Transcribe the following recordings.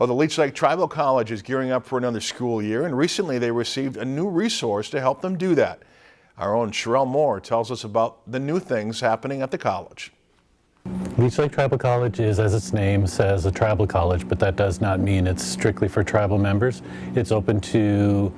Well, the Leech Lake Tribal College is gearing up for another school year, and recently they received a new resource to help them do that. Our own Sherelle Moore tells us about the new things happening at the college. Leech Lake Tribal College is, as its name says, a tribal college, but that does not mean it's strictly for tribal members. It's open to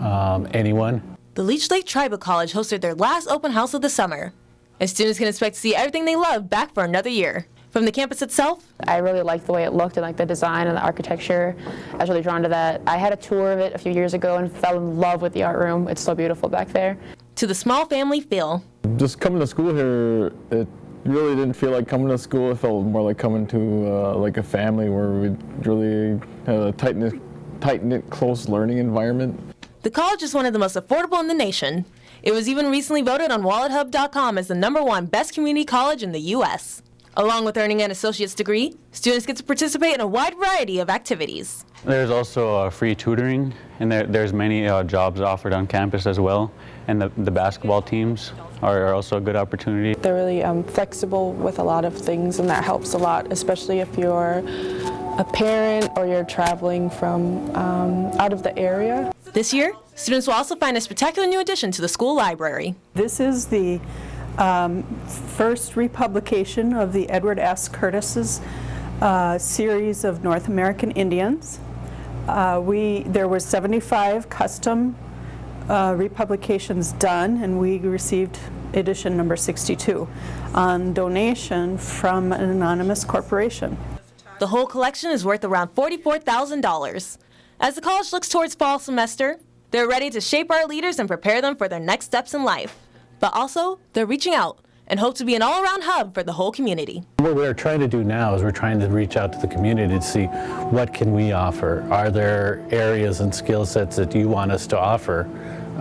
um, anyone. The Leech Lake Tribal College hosted their last open house of the summer, and students can expect to see everything they love back for another year. From the campus itself, I really liked the way it looked and like the design and the architecture. I was really drawn to that. I had a tour of it a few years ago and fell in love with the art room. It's so beautiful back there. to the small family feel. Just coming to school here, it really didn't feel like coming to school. It felt more like coming to uh, like a family where we really had a tight knit, tight knit, close learning environment. The college is one of the most affordable in the nation. It was even recently voted on WalletHub.com as the number one best community college in the U.S. Along with earning an associate's degree, students get to participate in a wide variety of activities. There's also uh, free tutoring, and there, there's many uh, jobs offered on campus as well. And the, the basketball teams are, are also a good opportunity. They're really um, flexible with a lot of things, and that helps a lot, especially if you're a parent or you're traveling from um, out of the area. This year, students will also find a spectacular new addition to the school library. This is the um, first republication of the Edward S. Curtis's uh, series of North American Indians. Uh, we, there were 75 custom uh, republications done, and we received edition number 62 on donation from an anonymous corporation. The whole collection is worth around $44,000. As the college looks towards fall semester, they're ready to shape our leaders and prepare them for their next steps in life. But also, they're reaching out and hope to be an all-around hub for the whole community. What we're trying to do now is we're trying to reach out to the community to see what can we offer. Are there areas and skill sets that you want us to offer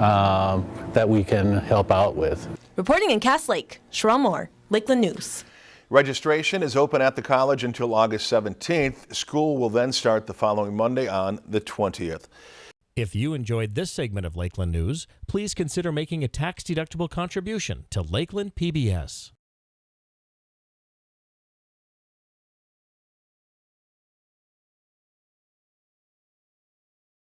um, that we can help out with? Reporting in Cass Lake, Sherelle Moore, Lakeland News. Registration is open at the college until August 17th. School will then start the following Monday on the 20th. If you enjoyed this segment of Lakeland News, please consider making a tax-deductible contribution to Lakeland PBS.